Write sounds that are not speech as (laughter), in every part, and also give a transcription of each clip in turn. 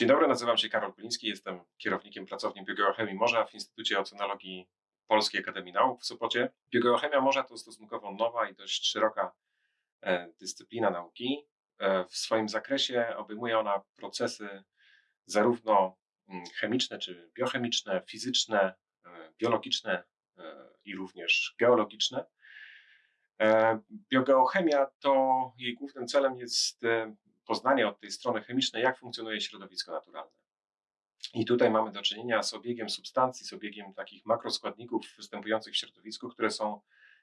Dzień dobry, nazywam się Karol Kuliński, jestem kierownikiem pracowni Biogeochemii Morza w Instytucie Oceanologii Polskiej Akademii Nauk w Sopocie. Biogeochemia morza to stosunkowo nowa i dość szeroka e, dyscyplina nauki. E, w swoim zakresie obejmuje ona procesy zarówno mm, chemiczne czy biochemiczne, fizyczne, e, biologiczne i również geologiczne. Biogeochemia to jej głównym celem jest poznanie od tej strony chemicznej, jak funkcjonuje środowisko naturalne. I tutaj mamy do czynienia z obiegiem substancji, z obiegiem takich makroskładników występujących w środowisku, które są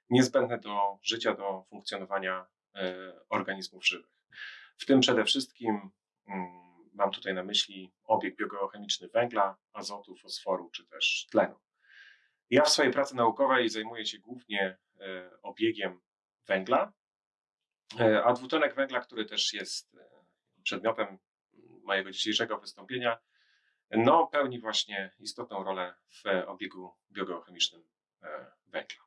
niezbędne do życia, do funkcjonowania e, organizmów żywych. W tym przede wszystkim mm, mam tutaj na myśli obieg biogeochemiczny węgla, azotu, fosforu czy też tlenu. Ja w swojej pracy naukowej zajmuję się głównie e, obiegiem węgla, e, a dwutlenek węgla, który też jest przedmiotem mojego dzisiejszego wystąpienia, no, pełni właśnie istotną rolę w obiegu biogeochemicznym e, węgla.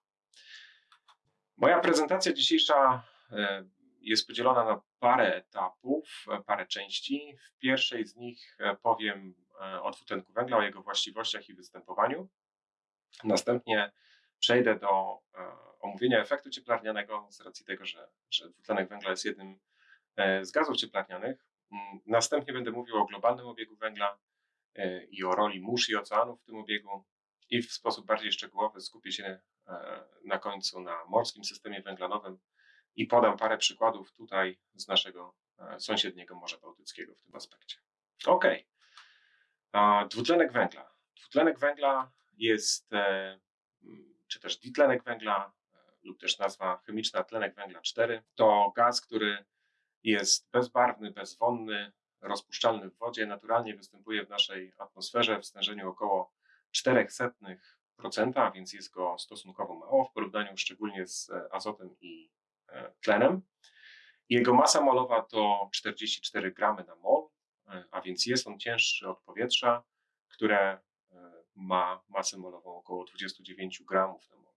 Moja prezentacja dzisiejsza e, jest podzielona na parę etapów, parę części. W pierwszej z nich e, powiem o dwutlenku węgla, o jego właściwościach i występowaniu. Następnie przejdę do omówienia efektu cieplarnianego z racji tego, że, że dwutlenek węgla jest jednym z gazów cieplarnianych. Mm, następnie będę mówił o globalnym obiegu węgla e, i o roli mórz i oceanów w tym obiegu i w sposób bardziej szczegółowy skupię się e, na końcu na morskim systemie węglanowym i podam parę przykładów tutaj z naszego e, sąsiedniego Morza Bałtyckiego w tym aspekcie. Ok. Dwutlenek węgla. Dwutlenek węgla jest, czy też ditlenek węgla, lub też nazwa chemiczna tlenek węgla 4, to gaz, który jest bezbarwny, bezwonny, rozpuszczalny w wodzie, naturalnie występuje w naszej atmosferze w stężeniu około 0,04%, a więc jest go stosunkowo mało w porównaniu szczególnie z e, azotem i e, tlenem. Jego masa molowa to 44 gramy na mol, e, a więc jest on cięższy od powietrza, które ma masę molową około 29 gramów na mol.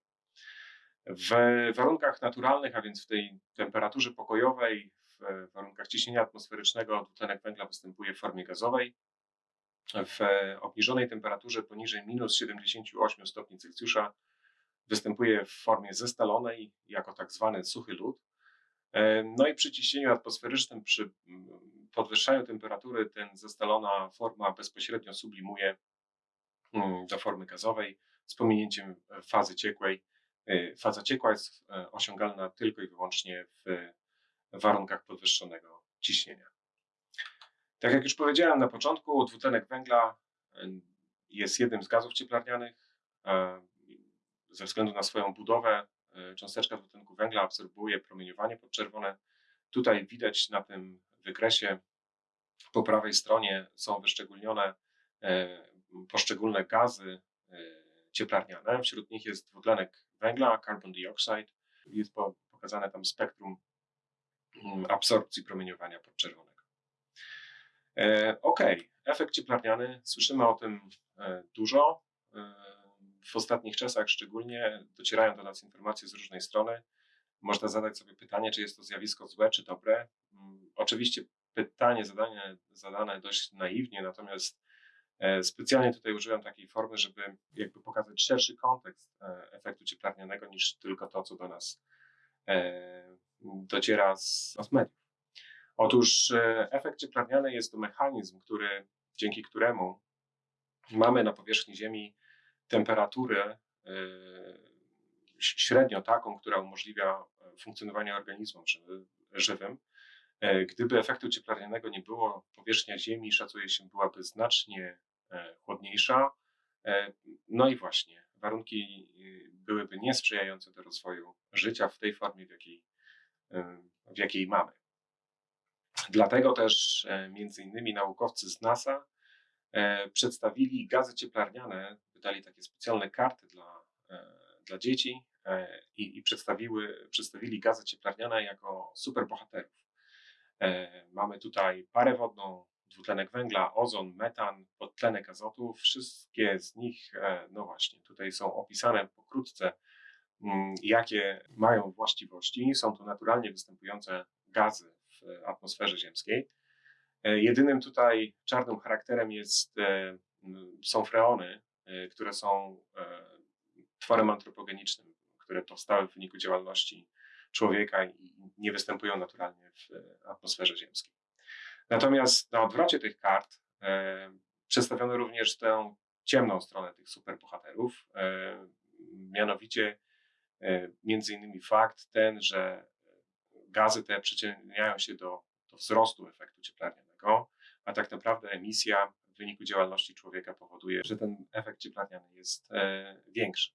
W warunkach naturalnych, a więc w tej temperaturze pokojowej, w warunkach ciśnienia atmosferycznego dwutlenek węgla występuje w formie gazowej. W obniżonej temperaturze poniżej minus 78 stopni Celsjusza występuje w formie zestalonej jako tak zwany suchy lód. No i przy ciśnieniu atmosferycznym, przy podwyższaniu temperatury, ten zestalona forma bezpośrednio sublimuje mm, do formy gazowej z pominięciem fazy ciekłej. E, faza ciekła jest e, osiągalna tylko i wyłącznie w warunkach podwyższonego ciśnienia. Tak jak już powiedziałem na początku, dwutlenek węgla jest jednym z gazów cieplarnianych. Ze względu na swoją budowę, e, cząsteczka dwutlenku węgla absorbuje promieniowanie podczerwone. Tutaj widać na tym wykresie po prawej stronie są wyszczególnione e, poszczególne gazy e, cieplarniane. Wśród nich jest dwutlenek węgla, carbon dioxide. Jest pokazane tam spektrum absorpcji promieniowania podczerwonego. E, ok, efekt cieplarniany, słyszymy o tym e, dużo. E, w ostatnich czasach szczególnie docierają do nas informacje z różnej strony. Można zadać sobie pytanie, czy jest to zjawisko złe, czy dobre. Mm, oczywiście pytanie zadane, zadane dość naiwnie, natomiast specjalnie tutaj użyłem takiej formy, żeby jakby pokazać szerszy kontekst efektu cieplarnianego niż tylko to, co do nas dociera z, mediów. Otóż e, efekt cieplarniany jest to mechanizm, który, dzięki któremu mamy na powierzchni Ziemi temperaturę e, średnio taką, która umożliwia funkcjonowanie organizmom żywym. E, gdyby efektu cieplarnianego nie było, powierzchnia Ziemi szacuje się byłaby znacznie chłodniejsza. No i właśnie, warunki byłyby niesprzyjające do rozwoju życia w tej formie, w jakiej w jakiej mamy. Dlatego też e, między innymi naukowcy z NASA e, przedstawili gazy cieplarniane, wydali takie specjalne karty dla dla dzieci i, i przedstawiły, przedstawili gazy cieplarniane jako superbohaterów. Mamy tutaj parę wodną, dwutlenek węgla, ozon, metan, podtlenek azotu. Wszystkie z nich, no właśnie, tutaj są opisane pokrótce, jakie mają właściwości. Są to naturalnie występujące gazy w atmosferze ziemskiej. E, jedynym tutaj czarnym charakterem jest, e, są freony, e, które są tworem antropogenicznym, które powstały w wyniku działalności człowieka i nie występują naturalnie w atmosferze ziemskiej. Natomiast na odwrocie tych kart przedstawiono również tę ciemną stronę tych superbohaterów, mianowicie między innymi fakt ten, że gazy te przyczyniają się do, do wzrostu efektu cieplarnianego, a tak naprawdę emisja w wyniku działalności człowieka powoduje, że ten efekt cieplarniany jest e, większy.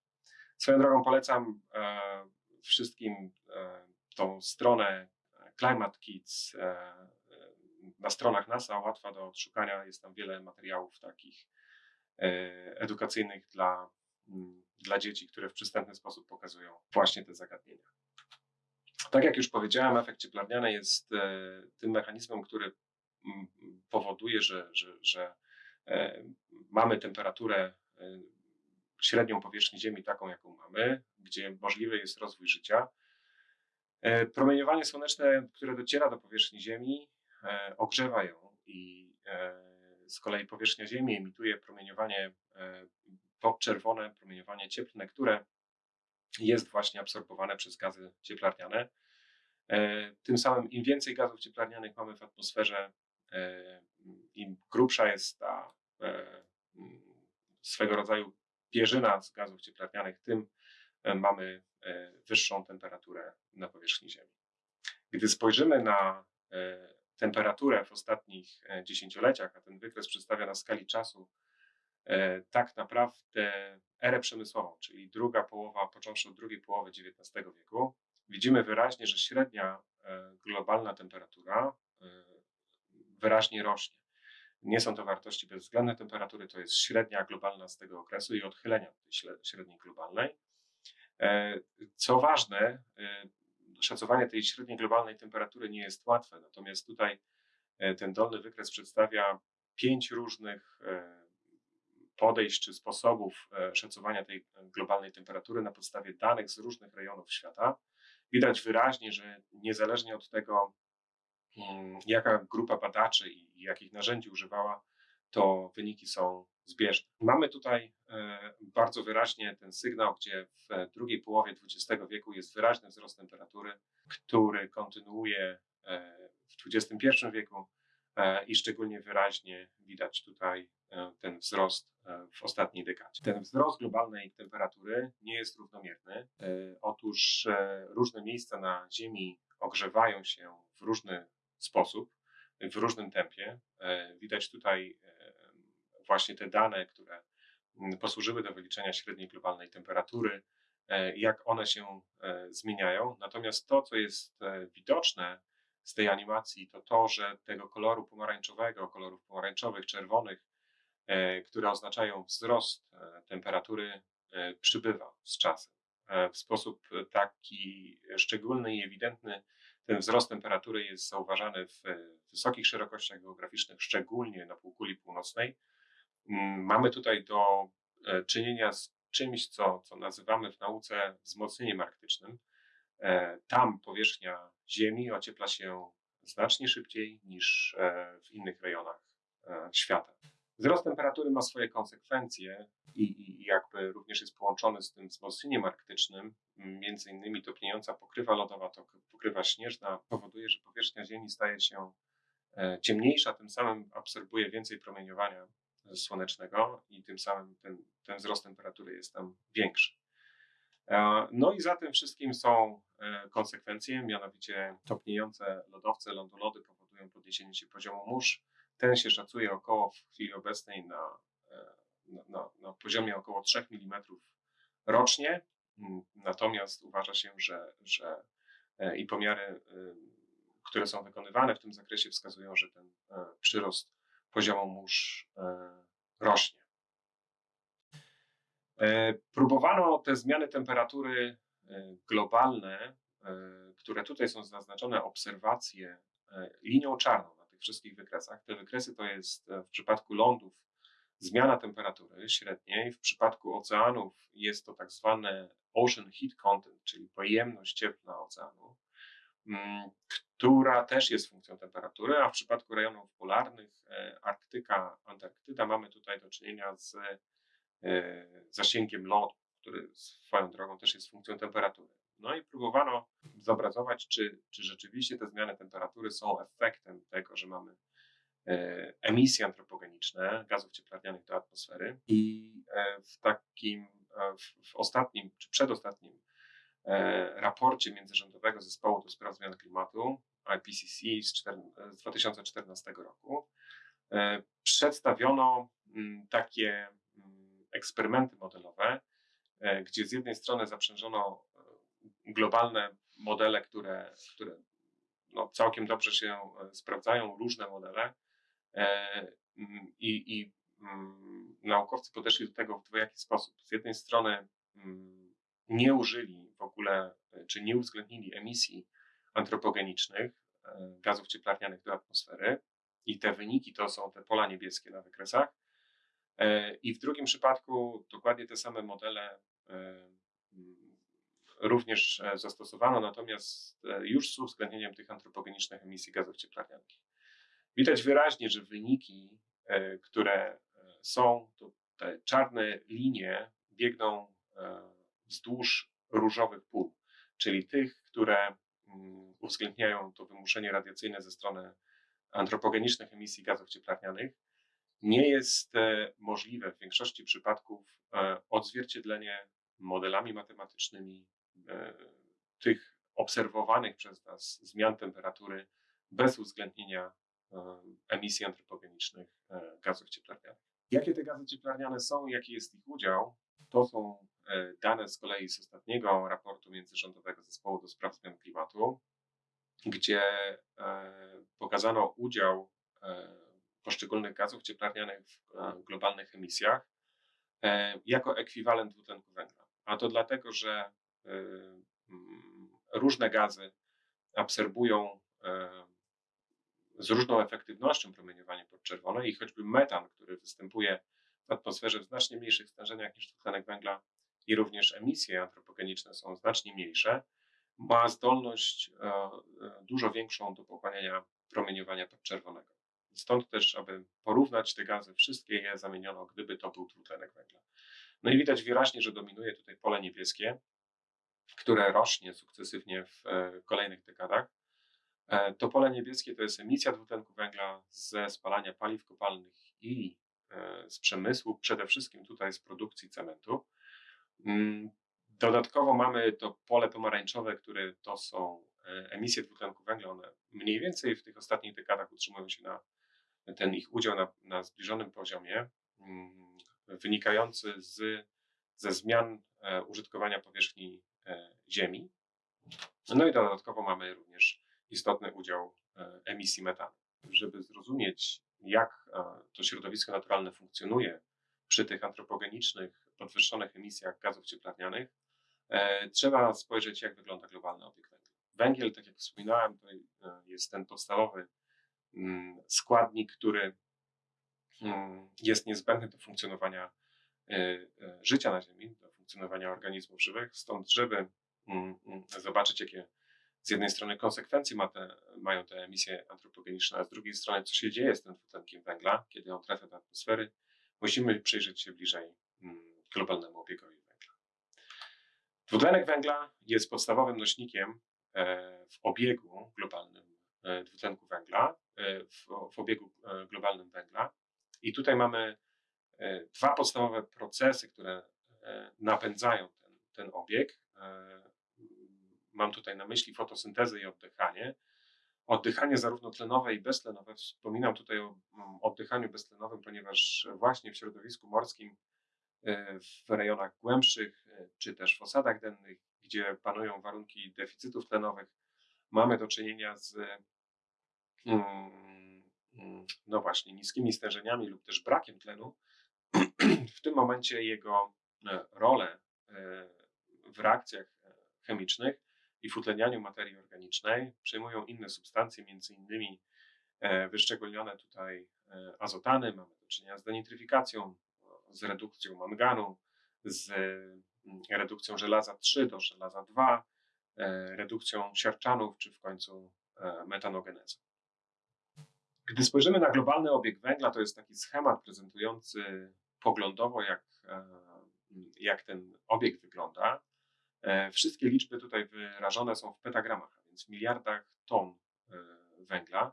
Swoją drogą polecam e, wszystkim e, tą stronę Climate Kids e, na stronach NASA, łatwa do odszukania. Jest tam wiele materiałów takich e, edukacyjnych dla, dla dzieci, które w przystępny sposób pokazują właśnie te zagadnienia. Tak jak już powiedziałem, efekt cieplarniany jest e, tym mechanizmem, który powoduje, że, że, że e, mamy temperaturę e, średnią powierzchni Ziemi taką, jaką mamy, gdzie możliwy jest rozwój życia. Promieniowanie słoneczne, które dociera do powierzchni Ziemi, ogrzewa ją i z kolei powierzchnia Ziemi emituje promieniowanie podczerwone, promieniowanie cieplne, które jest właśnie absorbowane przez gazy cieplarniane. E, tym samym im więcej gazów cieplarnianych mamy w atmosferze, e, im grubsza jest ta e, swego rodzaju pierzyna z gazów cieplarnianych, tym mamy wyższą temperaturę na powierzchni Ziemi. Gdy spojrzymy na temperaturę w ostatnich dziesięcioleciach, a ten wykres przedstawia na skali czasu tak naprawdę erę przemysłową, czyli druga połowa, począwszy od drugiej połowy XIX wieku, widzimy wyraźnie, że średnia e, globalna temperatura e, wyraźnie rośnie. Nie są to wartości bezwzględne temperatury, to jest średnia globalna z tego okresu i odchylenia od tej średniej globalnej. E, co ważne, szacowanie tej średniej globalnej temperatury nie jest łatwe, natomiast tutaj ten dolny wykres przedstawia pięć różnych podejść czy sposobów szacowania tej globalnej temperatury na podstawie danych z różnych rejonów świata widać wyraźnie, że niezależnie od tego, mm, jaka grupa badaczy i jakich narzędzi używała, to wyniki są zbieżne. Mamy tutaj e, bardzo wyraźnie ten sygnał, gdzie w drugiej połowie XX wieku jest wyraźny wzrost temperatury, który kontynuuje e, w XXI wieku e, i szczególnie wyraźnie widać tutaj ten wzrost w ostatniej dekadzie. Ten wzrost globalnej temperatury nie jest równomierny. E, otóż e, różne miejsca na Ziemi ogrzewają się w różny sposób, w różnym tempie. E, widać tutaj właśnie te dane, które posłużyły do wyliczenia średniej globalnej temperatury, jak one się zmieniają. Natomiast to, co jest widoczne z tej animacji, to to, że tego koloru pomarańczowego, kolorów pomarańczowych, czerwonych, E, które oznaczają wzrost e, temperatury, e, przybywa z czasem. W sposób taki szczególny i ewidentny ten wzrost temperatury jest zauważany w wysokich szerokościach geograficznych, szczególnie na półkuli północnej. Mm, mamy tutaj do czynienia z czymś, co, co nazywamy w nauce wzmocnieniem arktycznym. Tam powierzchnia Ziemi ociepla się znacznie szybciej niż w innych rejonach świata. Wzrost temperatury ma swoje konsekwencje i, jakby również jest połączony z tym wzmocnieniem arktycznym. Między innymi topniejąca pokrywa lodowa, to pokrywa śnieżna powoduje, że powierzchnia Ziemi staje się e, ciemniejsza, tym samym absorbuje więcej promieniowania słonecznego i tym samym ten, ten wzrost temperatury jest tam większy. E, no i za tym wszystkim są e, konsekwencje, mianowicie topniejące lodowce, lądolody powodują podniesienie się poziomu mórz, ten się szacuje około w chwili obecnej na, e, na, na, poziomie około 3 mm rocznie. Natomiast uważa się, że, że i pomiary, które są wykonywane w tym zakresie, wskazują, że ten przyrost poziomu mórz rośnie. E, próbowano te zmiany temperatury e, globalne, e, które tutaj są zaznaczone, obserwacje linią czarną na tych wszystkich wykresach. Te wykresy to jest w przypadku lądów zmiana temperatury średniej, w przypadku oceanów jest to tak zwane ocean heat content, czyli pojemność cieplna oceanu, mm, która też jest funkcją temperatury, a w przypadku rejonów polarnych, Arktyka, Antarktyda, mamy tutaj do czynienia z zasięgiem lotu, który swoją drogą też jest funkcją temperatury. No i próbowano zobrazować, czy, czy rzeczywiście te zmiany temperatury są efektem tego, że mamy e, emisje antropogeniczne gazów cieplarnianych do atmosfery. I e, w takim, w, w ostatnim czy przedostatnim raporcie międzyrządowego zespołu do spraw zmian klimatu IPCC z, 4, z 2014 roku przedstawiono mm, takie eksperymenty modelowe, e, gdzie z jednej strony zaprzężono e, globalne modele, które, które no całkiem dobrze się e, sprawdzają, różne modele mm, i, i mm, naukowcy podeszli do tego w dwojaki sposób. Z jednej strony mm, nie użyli w ogóle, czy nie uwzględnili emisji antropogenicznych gazów cieplarnianych do atmosfery i te wyniki to są te pola niebieskie na wykresach, I w drugim przypadku dokładnie te same modele e, również e, zastosowano, natomiast już z uwzględnieniem tych antropogenicznych emisji gazów cieplarnianych. Widać wyraźnie, że wyniki, które są, to te czarne linie biegną wzdłuż różowych pól, czyli tych, które uwzględniają to wymuszenie radiacyjne ze strony antropogenicznych emisji gazów cieplarnianych, nie jest e, możliwe w większości przypadków e, odzwierciedlenie modelami matematycznymi e, tych obserwowanych przez nas zmian temperatury bez uwzględnienia emisji antropogenicznych gazów cieplarnianych. Jakie te gazy cieplarniane są jaki jest ich udział, to są dane z kolei z ostatniego raportu międzyrządowego zespołu do spraw zmian klimatu, gdzie pokazano udział poszczególnych gazów cieplarnianych w e, globalnych emisjach e, jako ekwiwalent dwutlenku węgla. A to dlatego, że e, mm, różne gazy absorbują z różną efektywnością promieniowanie podczerwone i choćby metan, który występuje w atmosferze w znacznie mniejszych stężeniach niż dwutlenek węgla i również emisje antropogeniczne są znacznie mniejsze, ma zdolność dużo większą do pochłaniania promieniowania podczerwonego. Stąd też, aby porównać te gazy, wszystkie je zamieniono, gdyby to był dwutlenek węgla. No i widać wyraźnie, że dominuje tutaj pole niebieskie, które rośnie sukcesywnie w e, kolejnych dekadach. E, to pole niebieskie to jest emisja dwutlenku węgla ze spalania paliw kopalnych i e, z przemysłu, przede wszystkim tutaj z produkcji cementu. Mm, dodatkowo mamy to pole pomarańczowe, które to są emisje dwutlenku węgla. One mniej więcej w tych ostatnich dekadach utrzymują się na ten ich udział na, na zbliżonym poziomie, mm, wynikający z, ze zmian e, użytkowania powierzchni e, Ziemi. No i dodatkowo mamy również istotny udział e, emisji metanu. Żeby zrozumieć, jak to środowisko naturalne funkcjonuje przy tych antropogenicznych, podwyższonych emisjach gazów cieplarnianych, trzeba spojrzeć, jak wygląda globalny obieg węgla. Węgiel, tak jak wspominałem, to jest ten podstawowy składnik, który mm, jest niezbędny do funkcjonowania e, e, życia na Ziemi, do funkcjonowania organizmów żywych. Stąd, żeby mm, zobaczyć, jakie z jednej strony konsekwencje ma te, mają te emisje antropogeniczne, a z drugiej strony, co się dzieje z tym dwutlenkiem węgla, kiedy on trafia do atmosfery, musimy przyjrzeć się bliżej globalnemu obiegowi węgla. Dwutlenek węgla jest podstawowym nośnikiem e, w obiegu globalnym dwutlenku węgla. E, w, w obiegu e, globalnym węgla. I tutaj mamy e, dwa podstawowe procesy, które napędzają ten, ten obieg. Mam tutaj na myśli fotosyntezę i oddychanie. Oddychanie zarówno tlenowe i beztlenowe. Wspominam tutaj o mm, oddychaniu beztlenowym, ponieważ właśnie w środowisku morskim, w rejonach głębszych, czy też w osadach dennych, gdzie panują warunki deficytów tlenowych, mamy do czynienia z no właśnie, niskimi stężeniami lub też brakiem tlenu, (clears throat) w tym momencie jego rolę w reakcjach chemicznych i w utlenianiu materii organicznej przejmują inne substancje, między innymi wyszczególnione tutaj azotany, mamy do czynienia z denitryfikacją, z redukcją manganu, z mm, redukcją żelaza 3 do żelaza 2, redukcją siarczanów, czy w końcu metanogenezą. Gdy spojrzymy na globalny obieg węgla, to jest taki schemat prezentujący poglądowo, jak, jak ten obieg wygląda. E, wszystkie liczby tutaj wyrażone są w petagramach, a więc w miliardach ton e, węgla.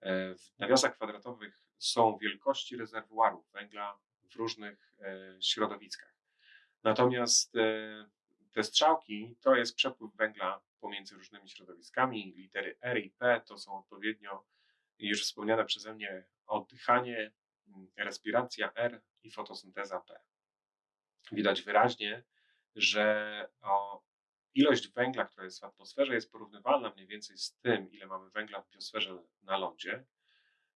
E, w nawiasach kwadratowych są wielkości rezerwuarów węgla w różnych środowiskach. Natomiast te strzałki to jest przepływ węgla pomiędzy różnymi środowiskami. Litery R i P to są odpowiednio już wspomniane przeze mnie oddychanie, respiracja R i fotosynteza P. Widać wyraźnie, że ilość węgla, która jest w atmosferze, jest porównywalna mniej więcej z tym, ile mamy węgla w biosferze na lądzie.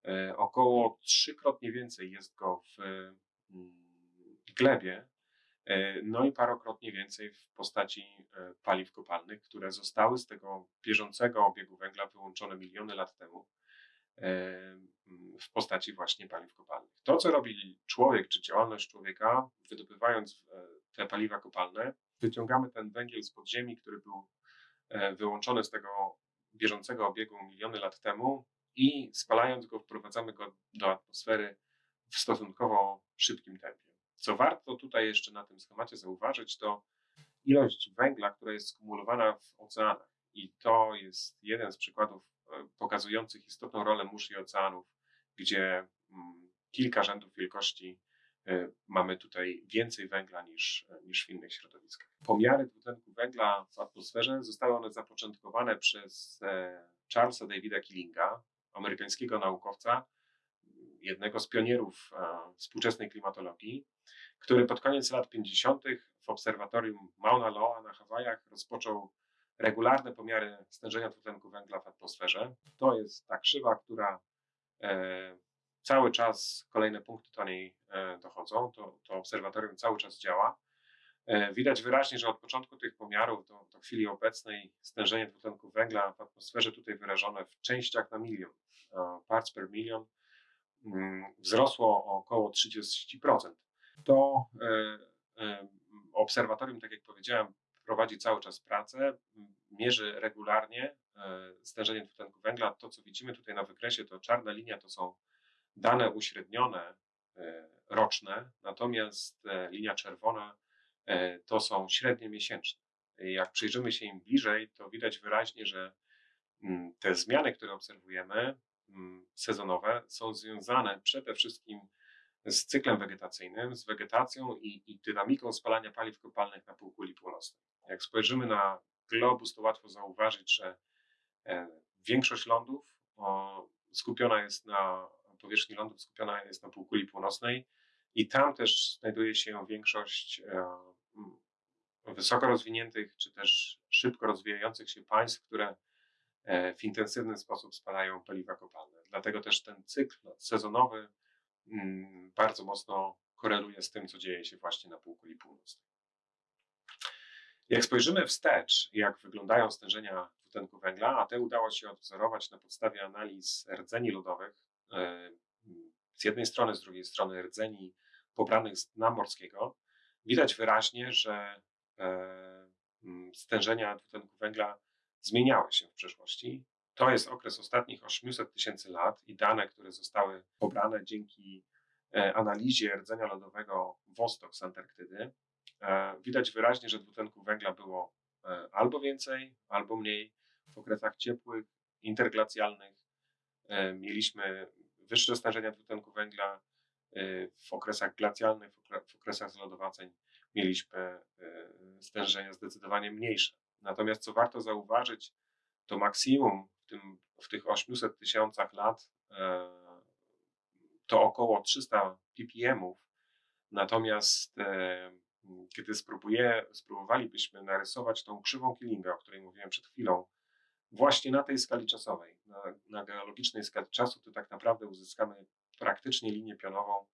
E, około trzykrotnie więcej jest go w mm, glebie, e, no i parokrotnie więcej w postaci e, paliw kopalnych, które zostały z tego bieżącego obiegu węgla wyłączone miliony lat temu w postaci właśnie paliw kopalnych. To, co robi człowiek, czy działalność człowieka, wydobywając te paliwa kopalne, wyciągamy ten węgiel z podziemi, który był e, wyłączony z tego bieżącego obiegu miliony lat temu i spalając go, wprowadzamy go do atmosfery w stosunkowo szybkim tempie. Co warto tutaj jeszcze na tym schemacie zauważyć, to ilość węgla, która jest skumulowana w oceanach. I to jest jeden z przykładów e, pokazujących istotną rolę mórz i oceanów, gdzie mm, kilka rzędów wielkości E, mamy tutaj więcej węgla niż, niż w innych środowiskach. Pomiary dwutlenku węgla w atmosferze zostały one zapoczątkowane przez e, Charlesa Davida Killinga, amerykańskiego naukowca, jednego z pionierów e, współczesnej klimatologii, który pod koniec lat 50. w obserwatorium Mauna Loa na Hawajach rozpoczął regularne pomiary stężenia dwutlenku węgla w atmosferze. To jest ta krzywa, która cały czas kolejne punkty do niej e, dochodzą, to, to obserwatorium cały czas działa. E, widać wyraźnie, że od początku tych pomiarów do, do chwili obecnej stężenie dwutlenku węgla w atmosferze tutaj wyrażone w częściach na milion, e, parts per million, mm, wzrosło o około 30%. To obserwatorium, tak jak powiedziałem, prowadzi cały czas pracę, mierzy regularnie stężenie dwutlenku węgla. To, co widzimy tutaj na wykresie, to czarna linia to są dane uśrednione e, roczne, natomiast e, linia czerwona e, to są średnie miesięczne. Jak przyjrzymy się im bliżej, to widać wyraźnie, że te zmiany, które obserwujemy, sezonowe, są związane przede wszystkim z cyklem wegetacyjnym, z wegetacją i, i dynamiką spalania paliw kopalnych na półkuli północnej. Jak spojrzymy na globus, to łatwo zauważyć, że większość lądów skupiona jest na powierzchni lądu skupiona jest na półkuli północnej i tam też znajduje się większość e, wysoko rozwiniętych czy też szybko rozwijających się państw, które e, w intensywny sposób spalają paliwa kopalne. Dlatego też ten cykl sezonowy bardzo mocno koreluje z tym, co dzieje się właśnie na półkuli północnej. Jak spojrzymy wstecz, jak wyglądają stężenia dwutlenku węgla, a te udało się odwzorować na podstawie analiz rdzeni lodowych, E, z jednej strony, z drugiej strony rdzeni pobranych z dna morskiego, widać wyraźnie, że e, stężenia dwutlenku węgla zmieniały się w przeszłości. To jest okres ostatnich 800 tysięcy lat i dane, które zostały pobrane dzięki e, analizie rdzenia lodowego Wostok z Antarktydy. Widać wyraźnie, że dwutlenku węgla było albo więcej, albo mniej w okresach ciepłych, interglacjalnych. Mieliśmy wyższe stężenia dwutlenku węgla w okresach glacjalnych, w okresach zlodowaceń mieliśmy stężenia zdecydowanie mniejsze. Natomiast co warto zauważyć, to maksimum w, tym, w tych 800 tysiącach lat e, to około 300 ppm-ów. Natomiast e, kiedy spróbuję, spróbowalibyśmy narysować tą krzywą Killinga, o której mówiłem przed chwilą, właśnie na tej skali czasowej, na, na geologicznej skali czasu, to tak naprawdę uzyskamy praktycznie linię pionową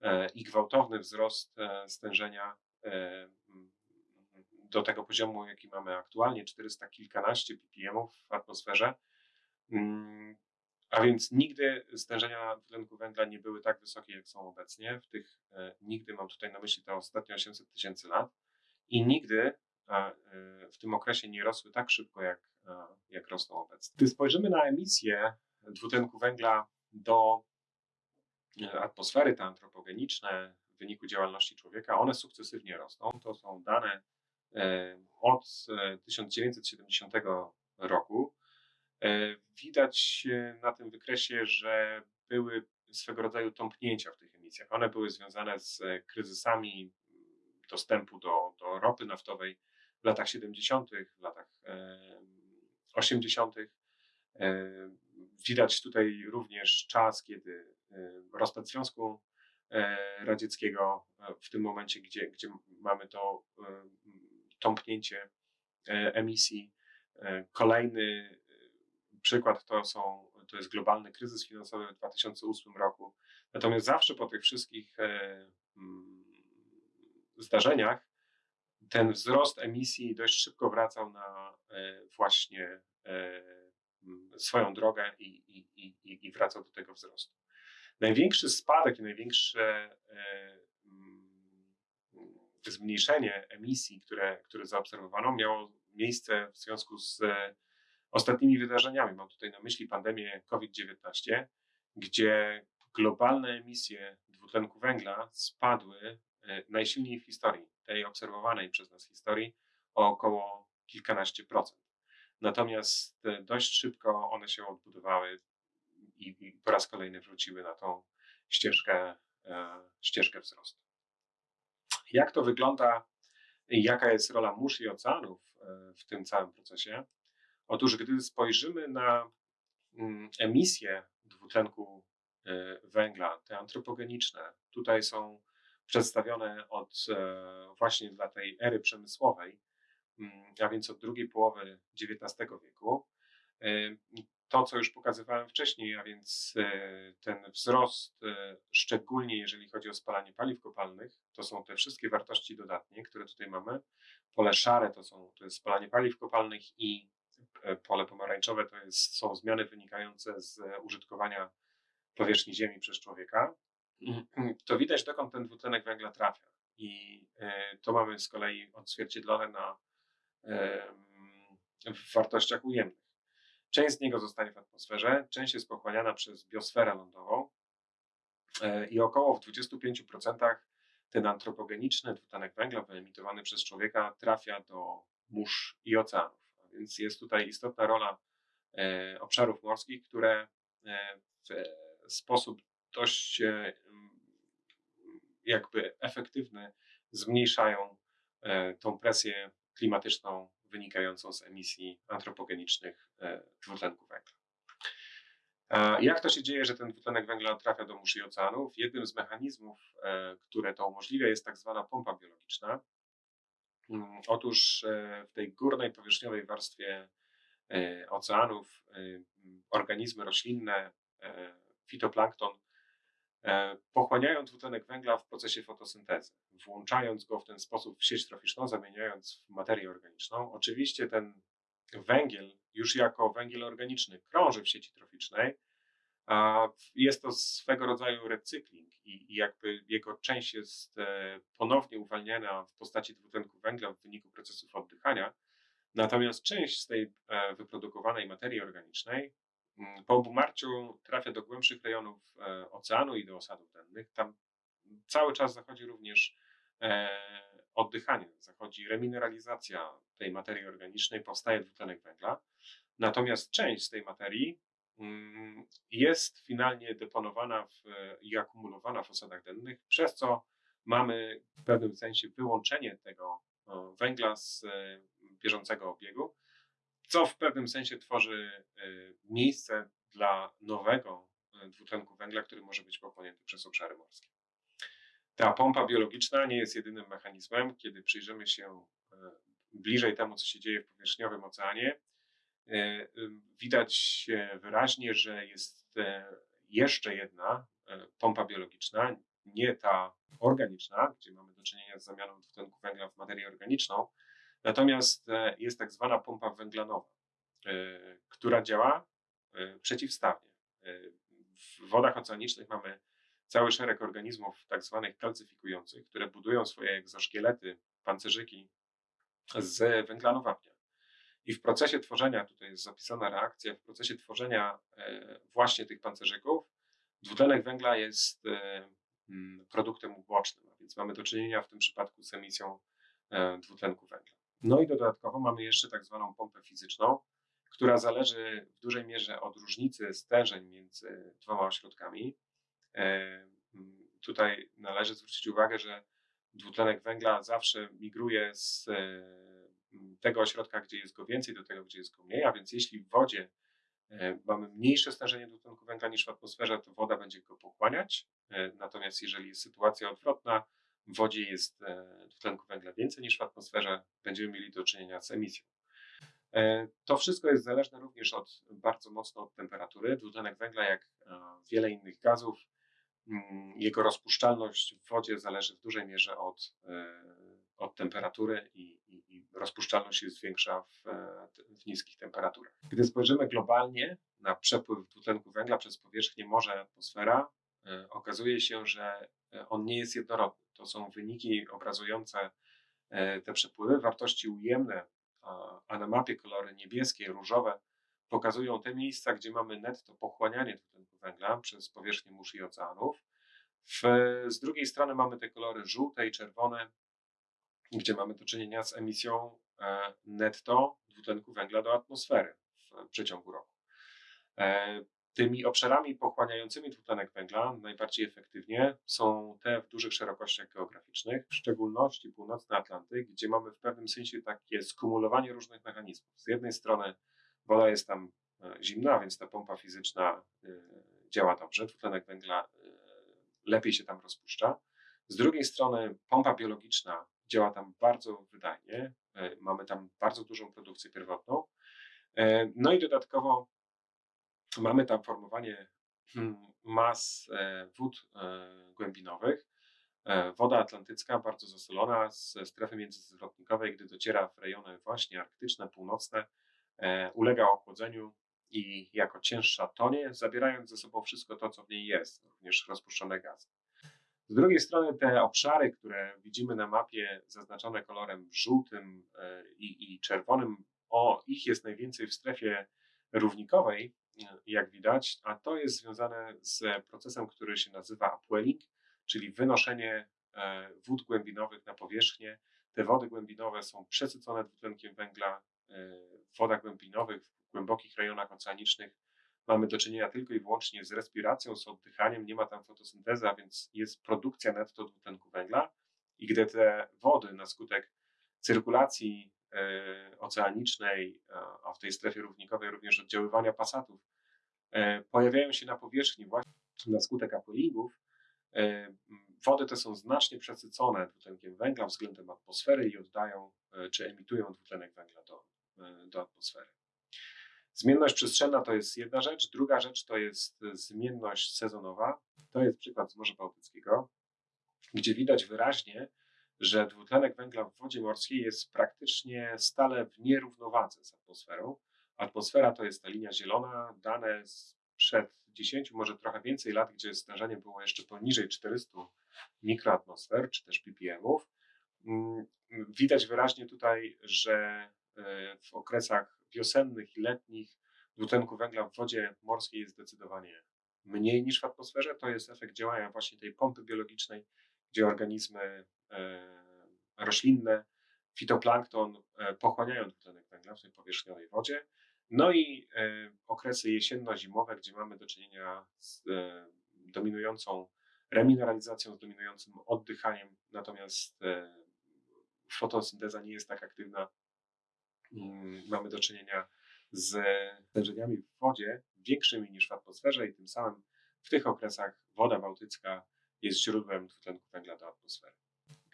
e, i gwałtowny wzrost e, stężenia do tego poziomu, jaki mamy aktualnie, 400 kilkanaście ppm w atmosferze. A więc nigdy stężenia dwutlenku węgla nie były tak wysokie, jak są obecnie. W tych, e, nigdy mam tutaj na myśli te ostatnie 800 tysięcy lat i nigdy e, w tym okresie nie rosły tak szybko, jak, jak rosną obecnie. Gdy spojrzymy na emisję dwutlenku węgla do e, atmosfery, te antropogeniczne w wyniku działalności człowieka, one sukcesywnie rosną. To są dane od 1970 roku. E, widać na tym wykresie, że były swego rodzaju tąpnięcia w tych emisjach. One były związane z kryzysami dostępu do, do ropy naftowej w latach 70., w latach 80. E, widać tutaj również czas, kiedy rozpad Związku e, Radzieckiego, w tym momencie, gdzie, gdzie mamy to tąpnięcie emisji. Kolejny przykład to, są, to jest globalny kryzys finansowy w 2008 roku. Natomiast zawsze po tych wszystkich e, mm, zdarzeniach ten wzrost emisji dość szybko wracał na e, właśnie e, mm, swoją drogę i, i, i, i wracał do tego wzrostu. Największy spadek i największe mm, zmniejszenie emisji, które, które zaobserwowano, miało miejsce w związku z ostatnimi wydarzeniami. Mam tutaj na myśli pandemię COVID-19, gdzie globalne emisje dwutlenku węgla spadły e, najsilniej w historii, tej obserwowanej przez nas historii, o około kilkanaście procent. Natomiast e, dość szybko one się odbudowały i, po raz kolejny wróciły na tą ścieżkę, e, ścieżkę wzrostu. Jak to wygląda jaka jest rola mórz i oceanów w tym całym procesie? Otóż, gdy spojrzymy na mm, emisje dwutlenku e, węgla, te antropogeniczne, tutaj są przedstawione od e, właśnie dla tej ery przemysłowej, mm, a więc od drugiej połowy XIX wieku. E, to, co już pokazywałem wcześniej, a więc ten wzrost, szczególnie jeżeli chodzi o spalanie paliw kopalnych, to są te wszystkie wartości dodatnie, które tutaj mamy. Pole szare to, są, to jest spalanie paliw kopalnych i pole pomarańczowe to jest, są zmiany wynikające z użytkowania powierzchni Ziemi przez człowieka, mhm. to widać dokąd ten dwutlenek węgla trafia. I e, to mamy z kolei odzwierciedlone na, w wartościach ujemnych. Część z niego zostanie w atmosferze, część jest pochłaniana przez biosferę lądową e, i około w 25% ten antropogeniczny dwutlenek węgla wyemitowany przez człowieka trafia do mórz i oceanów. Więc jest tutaj istotna rola e, obszarów morskich, które e, w sposób dość e, jakby efektywny zmniejszają tą presję klimatyczną wynikającą z emisji antropogenicznych dwutlenku węgla. Jak to się dzieje, że ten dwutlenek węgla trafia do mórz i oceanów? Jednym z mechanizmów, które to umożliwia, jest tak zwana pompa biologiczna. Mm, otóż e, w tej górnej powierzchniowej warstwie e, oceanów e, organizmy roślinne, fitoplankton, pochłaniają dwutlenek węgla w procesie fotosyntezy, włączając go w ten sposób w sieć troficzną, zamieniając w materię organiczną. Oczywiście ten węgiel, już jako węgiel organiczny, krąży w sieci troficznej, jest to swego rodzaju recykling i, jakby jego część jest e, ponownie uwalniana w postaci dwutlenku węgla w wyniku procesów oddychania. Natomiast część z tej e, wyprodukowanej materii organicznej mm, po obumarciu trafia do głębszych rejonów e, oceanu i do osadów dennych. Tam cały czas zachodzi również oddychanie, zachodzi remineralizacja tej materii organicznej, powstaje dwutlenek węgla. Natomiast część z tej materii jest finalnie deponowana w, i akumulowana w osadach dennych, przez co mamy w pewnym sensie wyłączenie tego węgla z e, bieżącego obiegu, co w pewnym sensie tworzy e, miejsce dla nowego e, dwutlenku węgla, który może być pochłonięty przez obszary morskie. Ta pompa biologiczna nie jest jedynym mechanizmem. Kiedy przyjrzymy się bliżej temu, co się dzieje w powierzchniowym oceanie, E, widać wyraźnie, że jest e, jeszcze jedna e, pompa biologiczna, nie ta organiczna, gdzie mamy do czynienia z zamianą dwutlenku węgla w materię organiczną, natomiast e, jest tak zwana pompa węglanowa, która działa przeciwstawnie. W wodach oceanicznych mamy cały szereg organizmów tak zwanych kalcyfikujących, które budują swoje egzoszkielety, pancerzyki z węglanu wapnia. I w procesie tworzenia, tutaj jest zapisana reakcja, w procesie tworzenia e, właśnie tych pancerzyków, dwutlenek węgla jest e, mm, produktem ubocznym, więc mamy do czynienia w tym przypadku z emisją e, dwutlenku węgla. No i dodatkowo mamy jeszcze tak zwaną pompę fizyczną, która zależy w dużej mierze od różnicy stężeń między dwoma ośrodkami. Tutaj należy zwrócić uwagę, że dwutlenek węgla zawsze migruje z tego ośrodka, gdzie jest go więcej, do tego, gdzie jest go mniej, a więc jeśli w wodzie e, mamy mniejsze stężenie dwutlenku węgla niż w atmosferze, to woda będzie go pochłaniać. E, natomiast jeżeli jest sytuacja odwrotna, w wodzie jest e, dwutlenku węgla więcej niż w atmosferze, będziemy mieli do czynienia z emisją. To wszystko jest zależne również od, bardzo mocno od temperatury. Dwutlenek węgla, jak wiele innych gazów, mm, jego rozpuszczalność w wodzie zależy w dużej mierze od, od temperatury i, rozpuszczalność jest większa w, e, w niskich temperaturach. Gdy spojrzymy globalnie na przepływ dwutlenku węgla przez powierzchnię morza i atmosfera, e, okazuje się, że e, on nie jest jednorodny. To są wyniki obrazujące te przepływy, wartości ujemne, a na mapie kolory niebieskie, różowe pokazują te miejsca, gdzie mamy netto pochłanianie dwutlenku węgla przez powierzchnię mórz i oceanów. W, z drugiej strony mamy te kolory żółte i czerwone, gdzie mamy do czynienia z emisją e, netto dwutlenku węgla do atmosfery w przeciągu roku. E, tymi obszarami pochłaniającymi dwutlenek węgla najbardziej efektywnie są te w dużych szerokościach geograficznych, w szczególności północny Atlantyk, gdzie mamy w pewnym sensie takie skumulowanie różnych mechanizmów. Z jednej strony woda jest tam e, zimna, więc ta pompa fizyczna działa dobrze, dwutlenek węgla lepiej się tam rozpuszcza. Z drugiej strony pompa biologiczna działa tam bardzo wydajnie. E, mamy tam bardzo dużą produkcję pierwotną. E, no i dodatkowo mamy tam formowanie hmm, mas e, wód głębinowych. Woda atlantycka, bardzo zasolona ze strefy międzyzwrotnikowej, gdy dociera w rejony właśnie arktyczne, północne, ulega ochłodzeniu i jako cięższa tonie, zabierając ze sobą wszystko to, co w niej jest, również rozpuszczone gazy. Z drugiej strony te obszary, które widzimy na mapie zaznaczone kolorem żółtym e, i, i czerwonym, o ich jest najwięcej w strefie równikowej, jak widać, a to jest związane z procesem, który się nazywa upwelling, czyli wynoszenie e, wód głębinowych na powierzchnię. Te wody głębinowe są przesycone dwutlenkiem węgla. E, w wodach głębinowych, w głębokich rejonach oceanicznych mamy do czynienia tylko i wyłącznie z respiracją, z oddychaniem, nie ma tam fotosyntezy, a więc jest produkcja netto dwutlenku węgla. I gdy te wody na skutek cyrkulacji e, oceanicznej, a w tej strefie równikowej również oddziaływania pasatów, e, pojawiają się na powierzchni właśnie na skutek apoingów, e, wody te są znacznie przesycone dwutlenkiem węgla względem atmosfery i oddają czy emitują dwutlenek węgla do, do atmosfery. Zmienność przestrzenna to jest jedna rzecz. Druga rzecz to jest zmienność sezonowa. To jest przykład z Morza Bałtyckiego, gdzie widać wyraźnie, że dwutlenek węgla w wodzie morskiej jest praktycznie stale w nierównowadze z atmosferą. Atmosfera to jest ta linia zielona, dane sprzed 10, może trochę więcej lat, gdzie stężenie było jeszcze poniżej 400 mikroatmosfer, czy też ppmów. Mm, widać wyraźnie tutaj, że e, w okresach wiosennych i letnich dwutlenku węgla w wodzie morskiej jest zdecydowanie mniej niż w atmosferze. To jest efekt działania właśnie tej pompy biologicznej, gdzie organizmy e, roślinne, fitoplankton e, pochłaniają dwutlenek węgla w tej powierzchniowej wodzie. No i e, okresy jesienno-zimowe, gdzie mamy do czynienia z dominującą remineralizacją, z dominującym oddychaniem, natomiast fotosynteza nie jest tak aktywna mamy do czynienia z stężeniami w wodzie większymi niż w atmosferze i tym samym w tych okresach woda bałtycka jest źródłem dwutlenku węgla do atmosfery.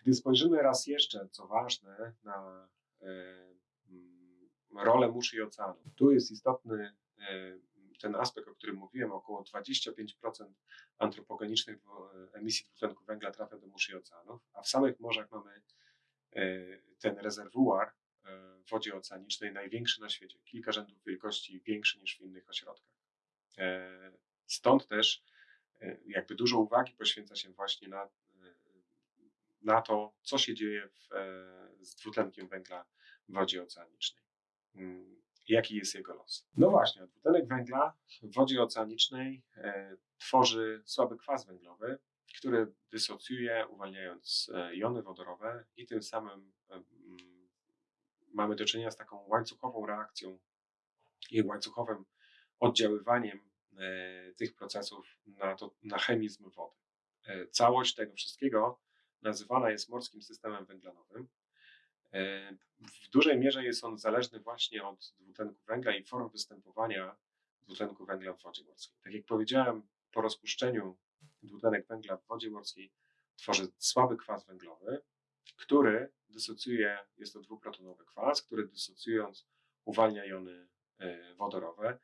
Gdy spojrzymy raz jeszcze, co ważne, na e, mm, rolę mórz i oceanów, tu jest istotny e, ten aspekt, o którym mówiłem, około 25% antropogenicznych emisji dwutlenku węgla trafia do mórz i oceanów, a w samych morzach mamy ten rezerwuar wodzie oceanicznej największy na świecie, kilka rzędów wielkości większy niż w innych ośrodkach. Stąd też jakby dużo uwagi poświęca się właśnie na, na to, co się dzieje w, z dwutlenkiem węgla w wodzie oceanicznej. Mm, jaki jest jego los? No właśnie, dwutlenek węgla w wodzie oceanicznej e, tworzy słaby kwas węglowy, który dysocjuje, uwalniając e, jony wodorowe i tym samym e, mm, mamy do czynienia z taką łańcuchową reakcją i łańcuchowym oddziaływaniem tych procesów na, to, na chemizm wody. Całość tego wszystkiego nazywana jest morskim systemem węglanowym. E, w dużej mierze jest on zależny właśnie od dwutlenku węgla i form występowania dwutlenku węgla w wodzie morskiej. Tak jak powiedziałem, po rozpuszczeniu dwutlenek węgla w wodzie morskiej tworzy słaby kwas węglowy, który dysocjuje, jest to dwuprotonowy kwas, który dysocjując uwalnia jony e, wodorowe.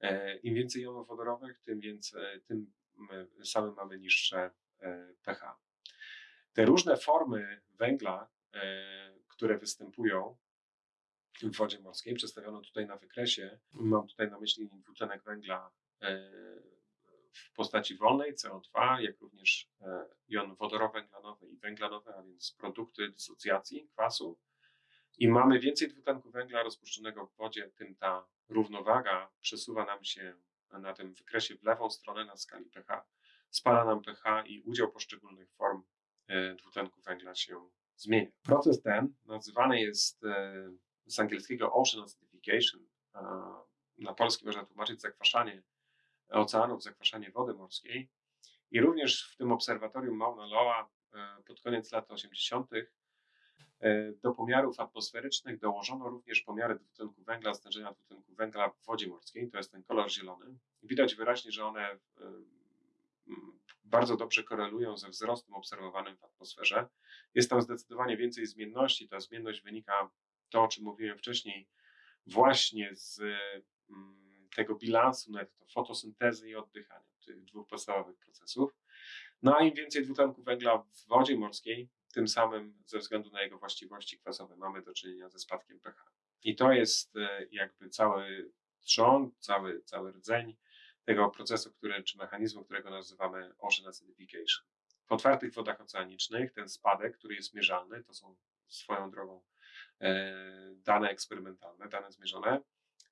E, Im więcej jonów wodorowych, tym, więcej, tym samym mamy niższe pH. Te różne formy węgla które występują w wodzie morskiej. Przedstawiono tutaj na wykresie. Mam tutaj na myśli dwutlenek węgla e, w postaci wolnej CO2, jak również e, jon wodorowęglanowy i węglanowy, a więc produkty dysocjacji kwasu. Im mamy więcej dwutlenku węgla rozpuszczonego w wodzie, tym ta równowaga przesuwa nam się na tym wykresie w lewą stronę na skali pH. Spada nam pH i udział poszczególnych form e, dwutlenku węgla się zmienia. Proces ten nazywany jest e, z angielskiego ocean acidification. Na polski można tłumaczyć zakwaszanie oceanów, zakwaszanie wody morskiej. I również w tym obserwatorium Mauna Loa e, pod koniec lat 80. E, do pomiarów atmosferycznych dołożono również pomiary dwutlenku węgla, stężenia dwutlenku węgla w wodzie morskiej, to jest ten kolor zielony. Widać wyraźnie, że one bardzo dobrze korelują ze wzrostem obserwowanym w atmosferze. Jest tam zdecydowanie więcej zmienności. Ta zmienność wynika, to o czym mówiłem wcześniej, właśnie z mm, tego bilansu netto, fotosyntezy i oddychania, tych dwóch podstawowych procesów. No a im więcej dwutlenku węgla w wodzie morskiej, tym samym ze względu na jego właściwości kwasowe mamy do czynienia ze spadkiem pH. I to jest e, jakby cały trzon, cały, cały rdzeń tego procesu, który, czy mechanizmu, którego nazywamy ocean acidification. W otwartych wodach oceanicznych ten spadek, który jest mierzalny, to są swoją drogą e, dane eksperymentalne, dane zmierzone,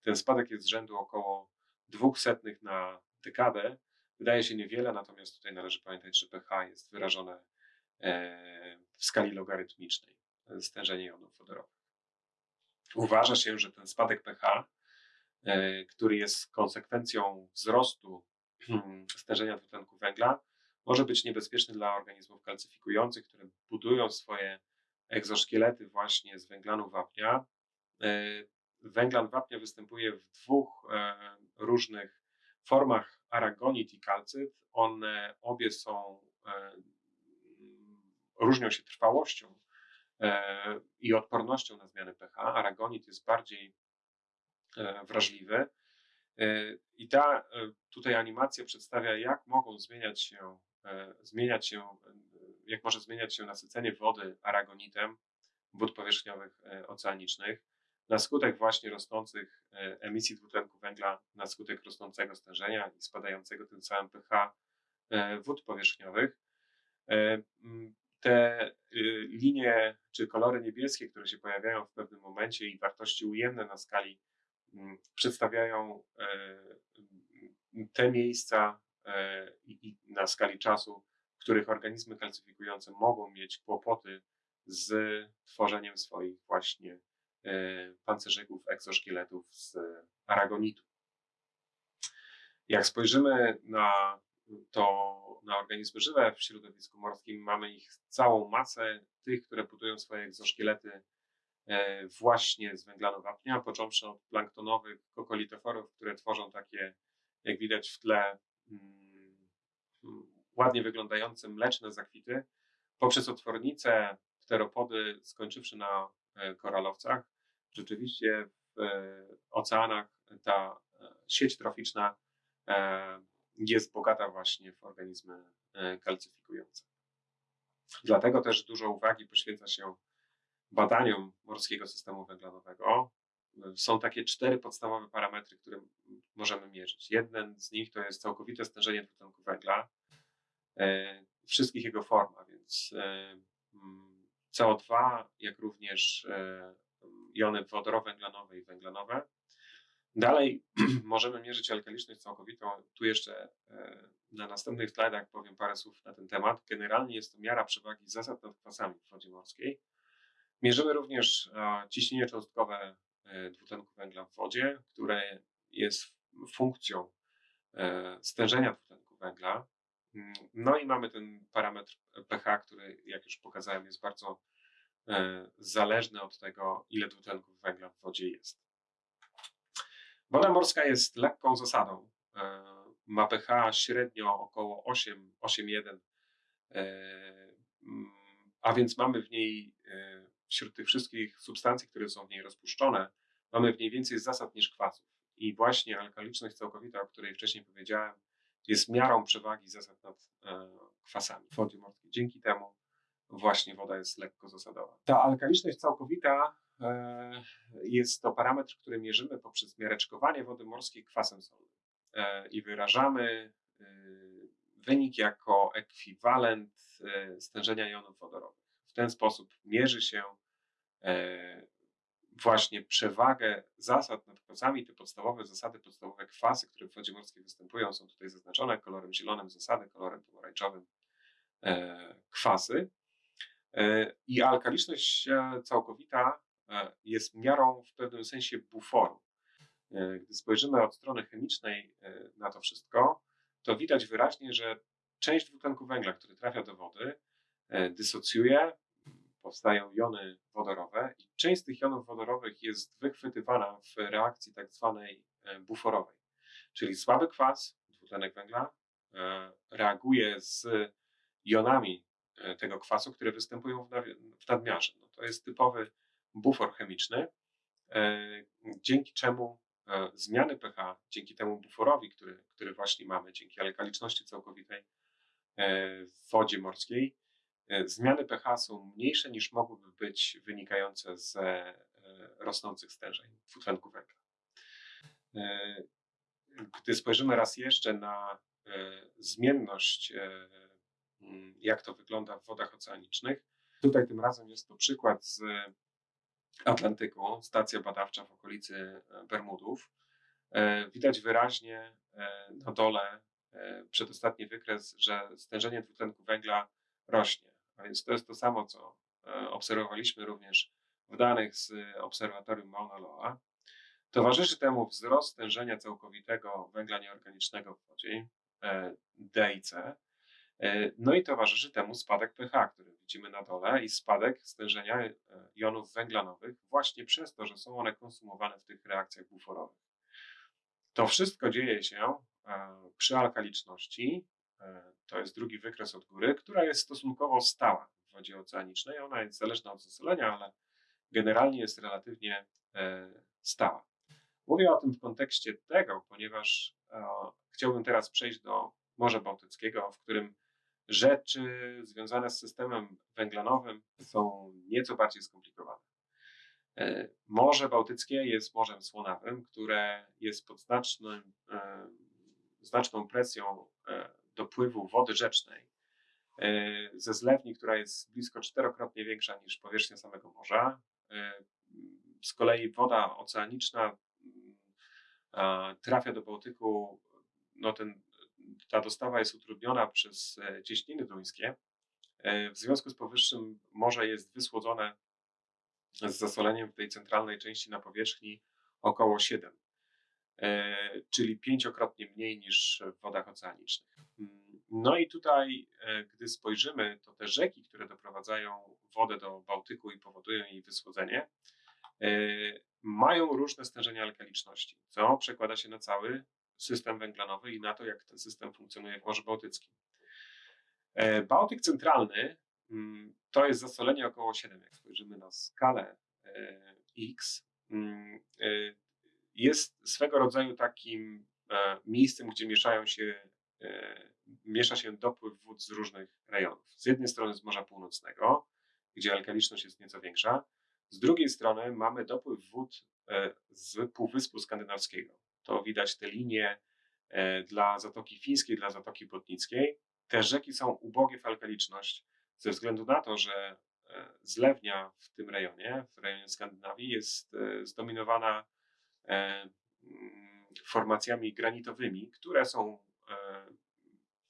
ten spadek jest z rzędu około 200 na dekadę. Wydaje się niewiele, natomiast tutaj należy pamiętać, że pH jest wyrażone e, w skali logarytmicznej, stężenie jonów wodorowych. Uważa się, że ten spadek pH E, który jest konsekwencją wzrostu stężenia dwutlenku węgla, może być niebezpieczny dla organizmów kalcyfikujących, które budują swoje egzoszkielety właśnie z węglanu wapnia. E, węglan wapnia występuje w dwóch e, różnych formach aragonit i kalcyt. One obie są, różnią się trwałością i odpornością na zmiany pH. Aragonit jest bardziej E, wrażliwy. E, I ta e, tutaj animacja przedstawia, jak mogą zmieniać się, zmieniać się, jak może zmieniać się nasycenie wody aragonitem wód powierzchniowych oceanicznych na skutek właśnie rosnących emisji dwutlenku węgla, na skutek rosnącego stężenia i spadającego tym samym pH wód powierzchniowych. Te linie czy kolory niebieskie, które się pojawiają w pewnym momencie i wartości ujemne na skali przedstawiają e, te miejsca e, i na skali czasu, w których organizmy kalcyfikujące mogą mieć kłopoty z tworzeniem swoich właśnie e, pancerzyków, egzoszkieletów z aragonitu. Jak spojrzymy na to, na organizmy żywe w środowisku morskim, mamy ich całą masę, tych, które budują swoje egzoszkielety E, właśnie z węglanu wapnia, począwszy od planktonowych kokolitoforów, które tworzą takie, jak widać w tle, mm, ładnie wyglądające mleczne zakwity, poprzez otwornice, pteropody, skończywszy na e, koralowcach. Rzeczywiście w e, oceanach ta sieć troficzna jest bogata właśnie w organizmy kalcyfikujące. Dlatego też dużo uwagi poświęca się badaniom morskiego systemu węglanowego. Są takie cztery podstawowe parametry, które możemy mierzyć. Jeden z nich to jest całkowite stężenie dwutlenku węgla e, wszystkich jego formach, więc e, mm, CO2, jak również e, jony wodorowęglanowe i węglanowe. Dalej (clears throat) możemy mierzyć alkaliczność całkowitą. Tu jeszcze na następnych slajdach powiem parę słów na ten temat. Generalnie jest to miara przewagi zasad nad kwasami w wodzie morskiej. Mierzymy również ciśnienie cząstkowe dwutlenku węgla w wodzie, które jest funkcją e, stężenia dwutlenku węgla. Mm, no i mamy ten parametr pH, który, jak już pokazałem, jest bardzo e, zależny od tego, ile dwutlenku węgla w wodzie jest. Woda morska jest lekką zasadą. E, ma pH średnio około 8, 8,1, mm, a więc mamy w niej wśród tych wszystkich substancji, które są w niej rozpuszczone, mamy w niej więcej zasad niż kwasów. I właśnie alkaliczność całkowita, o której wcześniej powiedziałem, jest miarą przewagi zasad nad e, kwasami w wodzie morskiej. Dzięki temu właśnie woda jest lekko zasadowa. Ta alkaliczność całkowita e, jest to parametr, który mierzymy poprzez miareczkowanie wody morskiej kwasem solnym e, i wyrażamy wynik jako ekwiwalent stężenia jonów wodorowych. W ten sposób mierzy się właśnie przewagę zasad nad kwasami, te podstawowe zasady, podstawowe kwasy, które w wodzie morskiej występują, są tutaj zaznaczone kolorem zielonym zasady, kolorem pomarańczowym e, kwasy. E, I alkaliczność e, całkowita e, jest miarą w pewnym sensie buforu. Gdy spojrzymy od strony chemicznej na to wszystko, to widać wyraźnie, że część dwutlenku węgla, który trafia do wody, dysocjuje, powstają jony wodorowe i część z tych jonów wodorowych jest wychwytywana w reakcji tak zwanej buforowej, czyli słaby kwas, dwutlenek węgla, reaguje z jonami tego kwasu, które występują w nadmiarze. No to jest typowy bufor chemiczny, dzięki czemu zmiany pH, dzięki temu buforowi, który, który właśnie mamy, dzięki alkaliczności całkowitej w wodzie morskiej, E, zmiany pH są mniejsze niż mogłyby być wynikające z e, rosnących stężeń dwutlenku węgla. E, gdy spojrzymy raz jeszcze na zmienność, jak to wygląda w wodach oceanicznych, tutaj tym razem jest to przykład z Atlantyku, stacja badawcza w okolicy Bermudów. Widać wyraźnie na dole przedostatni wykres, że stężenie dwutlenku węgla rośnie. A więc to jest to samo, co e, obserwowaliśmy również w danych z obserwatorium Mauna Loa. Towarzyszy temu wzrost stężenia całkowitego węgla nieorganicznego w wodzie e, D i C. E, no i towarzyszy temu spadek pH, który widzimy na dole, i spadek stężenia jonów węglanowych, właśnie przez to, że są one konsumowane w tych reakcjach buforowych. To wszystko dzieje się przy alkaliczności, E, to jest drugi wykres od góry, która jest stosunkowo stała w wodzie oceanicznej. Ona jest zależna od zasolenia, ale generalnie jest relatywnie e, stała. Mówię o tym w kontekście tego, ponieważ e, chciałbym teraz przejść do Morza Bałtyckiego, w którym rzeczy związane z systemem węglanowym są nieco bardziej skomplikowane. Morze Bałtyckie jest morzem słonawym, które jest pod znacznym, znaczną presją dopływu wody rzecznej e, ze zlewni, która jest blisko czterokrotnie większa niż powierzchnia samego morza. E, z kolei woda oceaniczna mm, trafia do Bałtyku, no ten, ta dostawa jest utrudniona przez e, cieśniny duńskie. W związku z powyższym morze jest wysłodzone z zasoleniem w tej centralnej części na powierzchni około 7 E, czyli pięciokrotnie mniej niż w wodach oceanicznych. No i tutaj, e, gdy spojrzymy, to te rzeki, które doprowadzają wodę do Bałtyku i powodują jej wysłodzenie, e, mają różne stężenia alkaliczności, co przekłada się na cały system węglanowy i na to, jak ten system funkcjonuje w Morzu Bałtyckim. Bałtyk centralny mm, to jest zasolenie około 7. Jak spojrzymy na skalę X, mm, jest swego rodzaju takim e, miejscem, gdzie mieszają się, e, miesza się dopływ wód z różnych rejonów. Z jednej strony z Morza Północnego, gdzie alkaliczność jest nieco większa, z drugiej strony mamy dopływ wód e, z Półwyspu Skandynawskiego. To widać te linie dla Zatoki Fińskiej, dla Zatoki Botnickiej. Te rzeki są ubogie w alkaliczność ze względu na to, że zlewnia w tym rejonie, w rejonie Skandynawii, jest zdominowana mm, formacjami granitowymi, które są e,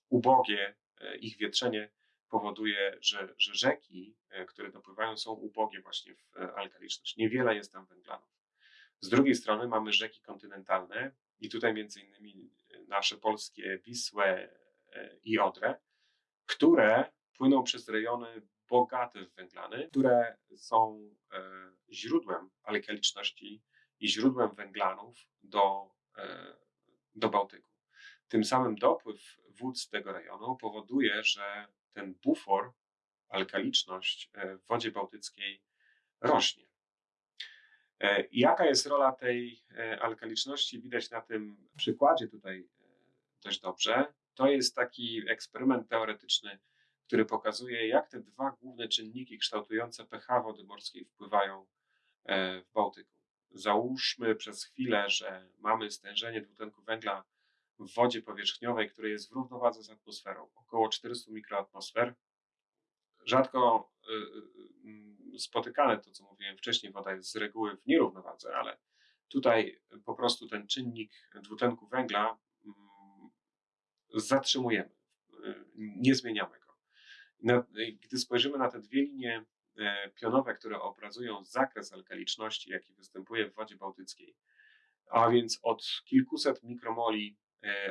ubogie, e, ich wietrzenie powoduje, że, że rzeki, e, które dopływają, są ubogie właśnie w alkaliczność. Niewiele jest tam węglanów. Z drugiej strony mamy rzeki kontynentalne i tutaj między innymi nasze polskie Wisłę i Odrę, które płyną przez rejony bogate w węglany, które są źródłem alkaliczności i źródłem węglanów do E, do Bałtyku. Tym samym dopływ wód z tego rejonu powoduje, że ten bufor, alkaliczność e, w wodzie bałtyckiej rośnie. E, jaka jest rola tej alkaliczności? Widać na tym przykładzie tutaj dość dobrze. To jest taki eksperyment teoretyczny, który pokazuje, jak te dwa główne czynniki kształtujące pH wody morskiej wpływają w Bałtyku załóżmy przez chwilę, że mamy stężenie dwutlenku węgla w wodzie powierzchniowej, które jest w równowadze z atmosferą, około 400 mikroatmosfer. Rzadko y, y, y, spotykane to, co mówiłem wcześniej, woda jest z reguły w nierównowadze, ale tutaj po prostu ten czynnik dwutlenku węgla mm, zatrzymujemy, nie zmieniamy go. Gdy spojrzymy na te dwie linie pionowe, które obrazują zakres alkaliczności, jaki występuje w wodzie bałtyckiej, a więc od kilkuset mikromoli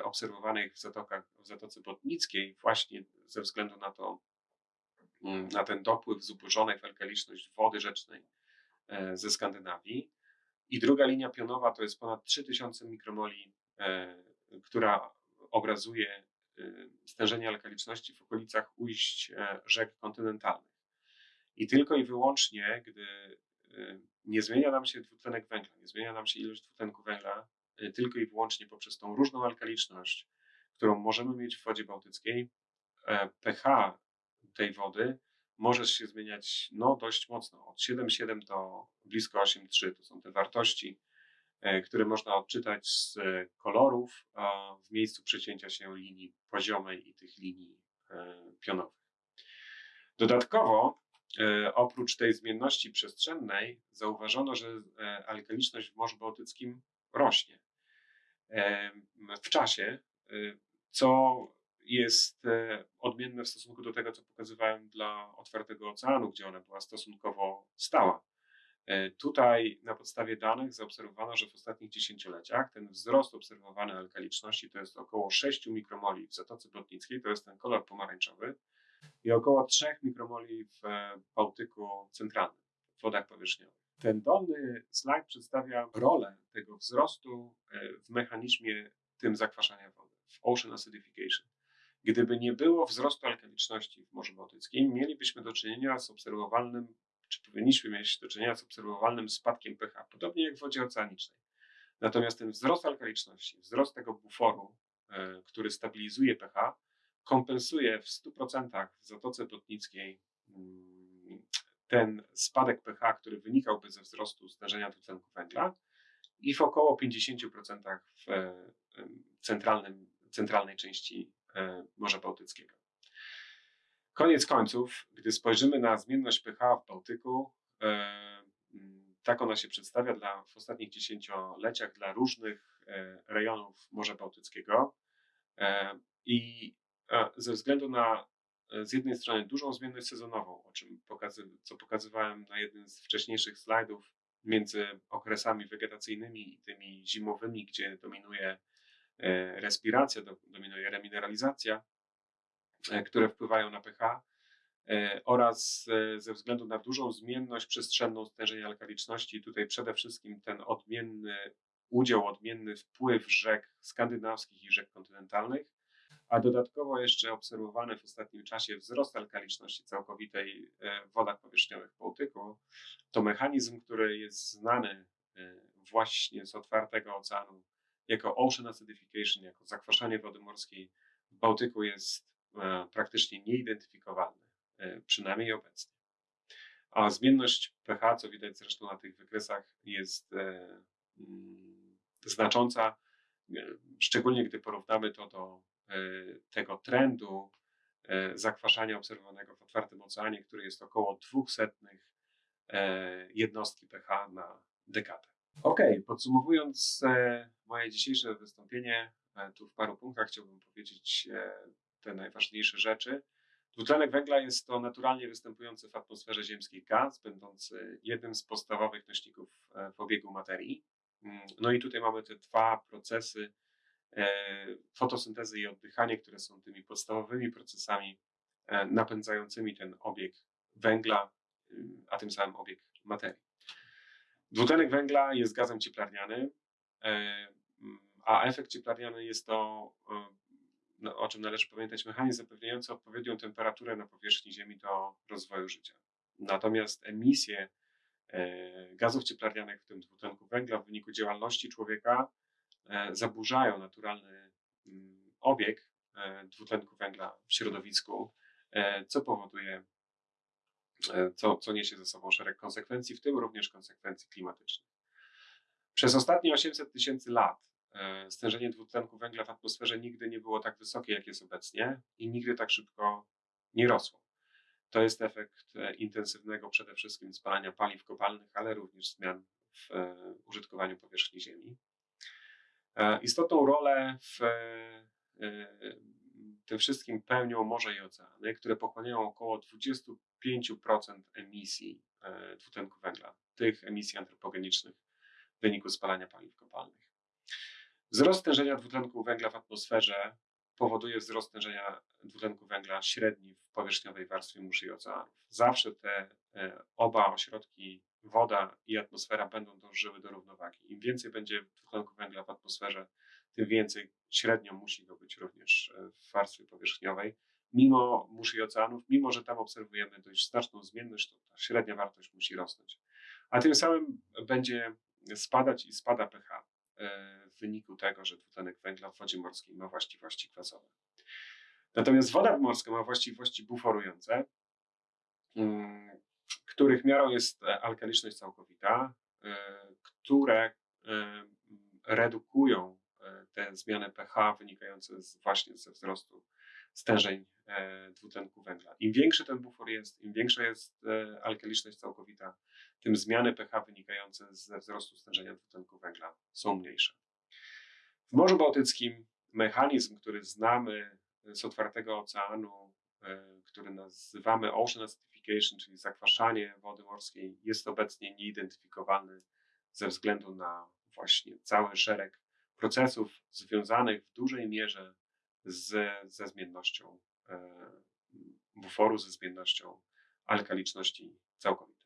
obserwowanych w, zatokach, w Zatoce Botnickiej, właśnie ze względu na to, na ten dopływ zubożonej w alkaliczność wody rzecznej e, ze Skandynawii. I druga linia pionowa to jest ponad 3000 mikromoli, która obrazuje stężenie alkaliczności w okolicach ujść rzek kontynentalnych. I tylko i wyłącznie, gdy nie zmienia nam się dwutlenek węgla, nie zmienia nam się ilość dwutlenku węgla, tylko i wyłącznie poprzez tą różną alkaliczność, którą możemy mieć w wodzie bałtyckiej, e, pH tej wody może się zmieniać no, dość mocno. Od 7,7 do blisko 8,3 to są te wartości, e, które można odczytać z kolorów w miejscu przecięcia się linii poziomej i tych linii e, pionowych. Dodatkowo E, oprócz tej zmienności przestrzennej zauważono, że e, alkaliczność w Morzu Bałtyckim rośnie e, w czasie, co jest odmienne w stosunku do tego, co pokazywałem dla otwartego oceanu, gdzie ona była stosunkowo stała. Tutaj na podstawie danych zaobserwowano, że w ostatnich dziesięcioleciach ten wzrost obserwowany alkaliczności to jest około 6 mikromoli w Zatoce Botnickiej, to jest ten kolor pomarańczowy, i około 3 mikromoli w e, Bałtyku Centralnym, w wodach powierzchniowych. Ten dolny slajd przedstawia rolę tego wzrostu e, w mechanizmie tym zakwaszania wody, w ocean acidification. Gdyby nie było wzrostu alkaliczności w Morzu Bałtyckim, mielibyśmy do czynienia z obserwowalnym, czy powinniśmy mieć do czynienia z obserwowalnym spadkiem pH, podobnie jak w wodzie oceanicznej. Natomiast ten wzrost alkaliczności, wzrost tego buforu, e, który stabilizuje pH, kompensuje w 100% w Zatoce Botnickiej mm, ten spadek pH, który wynikałby ze wzrostu stężenia dwutlenku węgla i w około 50% w centralnym, centralnej części e, Morza Bałtyckiego. Koniec końców, gdy spojrzymy na zmienność pH w Bałtyku, e, mm, tak ona się przedstawia dla, w ostatnich dziesięcioleciach dla różnych e, rejonów Morza Bałtyckiego. I ze względu na e, z jednej strony dużą zmienność sezonową, o czym pokazy, co pokazywałem na jednym z wcześniejszych slajdów, między okresami wegetacyjnymi i tymi zimowymi, gdzie dominuje e, respiracja, dominuje remineralizacja, e, które wpływają na pH, oraz ze względu na dużą zmienność przestrzenną stężenia alkaliczności, tutaj przede wszystkim ten odmienny udział, odmienny wpływ rzek skandynawskich i rzek kontynentalnych, a dodatkowo jeszcze obserwowany w ostatnim czasie wzrost alkaliczności całkowitej e, w wodach powierzchniowych Bałtyku, to mechanizm, który jest znany e, właśnie z otwartego oceanu jako ocean acidification, jako zakwaszanie wody morskiej w Bałtyku jest e, praktycznie nieidentyfikowalny, e, przynajmniej obecnie. A zmienność pH, co widać zresztą na tych wykresach, jest e, mm, znacząca, szczególnie gdy porównamy to do tego trendu zakwaszania obserwowanego w otwartym oceanie, który jest około 200 jednostki pH na dekadę. Ok, podsumowując e, moje dzisiejsze wystąpienie, e, tu w paru punktach chciałbym powiedzieć e, te najważniejsze rzeczy. Dwutlenek węgla jest to naturalnie występujący w atmosferze ziemskiej gaz, będący jednym z podstawowych nośników w obiegu materii. Mm, no i tutaj mamy te dwa procesy fotosyntezy i oddychanie, które są tymi podstawowymi procesami napędzającymi ten obieg węgla, a tym samym obieg materii. Dwutlenek węgla jest gazem cieplarnianym, e, a efekt cieplarniany jest to, e, no, o czym należy pamiętać, mechanizm zapewniający odpowiednią temperaturę na powierzchni Ziemi do rozwoju życia. Natomiast emisje e, gazów cieplarnianych, w tym dwutlenku węgla, w wyniku działalności człowieka zaburzają naturalny mm, obieg dwutlenku węgla w środowisku, co powoduje co, co niesie ze sobą szereg konsekwencji, w tym również konsekwencji klimatycznych. Przez ostatnie 800 tysięcy lat e, stężenie dwutlenku węgla w atmosferze nigdy nie było tak wysokie, jak jest obecnie i nigdy tak szybko nie rosło. To jest efekt e, intensywnego przede wszystkim spalania paliw kopalnych, ale również zmian w użytkowaniu powierzchni Ziemi. Istotną rolę w tym wszystkim pełnią morze i oceany, które pochłaniają około 25% emisji e, dwutlenku węgla, tych emisji antropogenicznych w wyniku spalania paliw kopalnych. Wzrost stężenia dwutlenku węgla w atmosferze powoduje wzrost stężenia dwutlenku węgla średni w powierzchniowej warstwie mórz i oceanów. Zawsze te e, oba ośrodki, woda i atmosfera, będą dążyły do równowagi. Im więcej będzie dwutlenku węgla w atmosferze, tym więcej średnio musi go być również e, w warstwie powierzchniowej. Mimo mórz i oceanów, mimo że tam obserwujemy dość znaczną zmienność, to ta średnia wartość musi rosnąć. A tym samym będzie spadać i spada pH e, w wyniku tego, że dwutlenek węgla w wodzie morskiej ma właściwości kwasowe. Natomiast woda morska ma właściwości buforujące, mm, których miarą jest e, alkaliczność całkowita, które redukują te zmiany pH wynikające z, właśnie ze wzrostu stężeń e, dwutlenku węgla. Im większy ten bufor jest, im większa jest e, alkaliczność całkowita, tym zmiany pH wynikające ze wzrostu stężenia dwutlenku węgla są mniejsze. W Morzu Bałtyckim mechanizm, który znamy z otwartego oceanu, e, który nazywamy ocean acidification, czyli zakwaszanie wody morskiej, jest obecnie nieidentyfikowany ze względu na właśnie cały szereg procesów związanych w dużej mierze z, ze zmiennością e, buforu, ze zmiennością alkaliczności całkowitej.